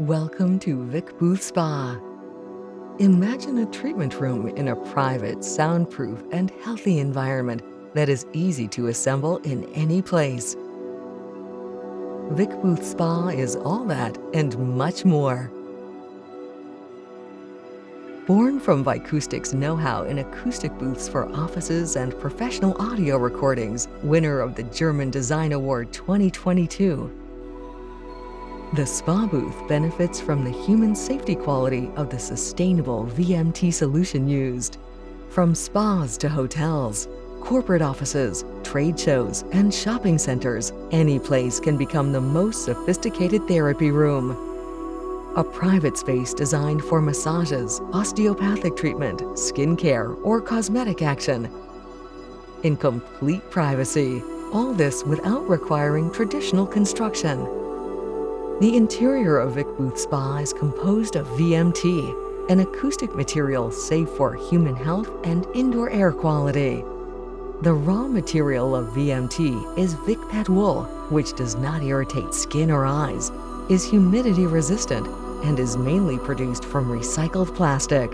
Welcome to Vic Booth Spa. Imagine a treatment room in a private, soundproof, and healthy environment that is easy to assemble in any place. Vic Booth Spa is all that and much more. Born from Vicoustic's know-how in acoustic booths for offices and professional audio recordings, winner of the German Design Award 2022, the spa booth benefits from the human safety quality of the sustainable VMT solution used. From spas to hotels, corporate offices, trade shows, and shopping centers, any place can become the most sophisticated therapy room. A private space designed for massages, osteopathic treatment, skincare, or cosmetic action. In complete privacy, all this without requiring traditional construction. The interior of Vic Booth Spa is composed of VMT, an acoustic material safe for human health and indoor air quality. The raw material of VMT is VicPet wool, which does not irritate skin or eyes, is humidity resistant, and is mainly produced from recycled plastic.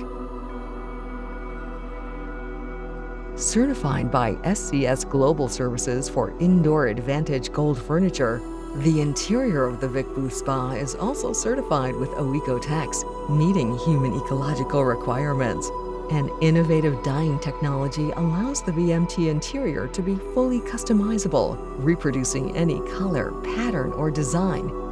Certified by SCS Global Services for Indoor Advantage Gold Furniture, the interior of the Vic Booth Spa is also certified with OEKO-TEX, meeting human ecological requirements. An innovative dyeing technology allows the VMT interior to be fully customizable, reproducing any color, pattern, or design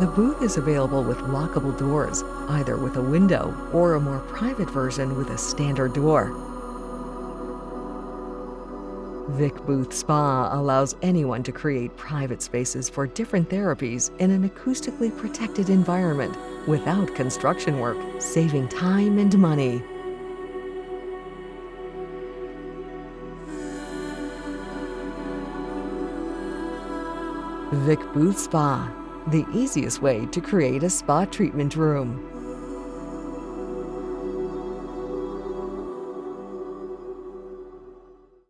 The booth is available with lockable doors, either with a window or a more private version with a standard door. Vic Booth Spa allows anyone to create private spaces for different therapies in an acoustically protected environment without construction work, saving time and money. Vic Booth Spa the easiest way to create a spa treatment room.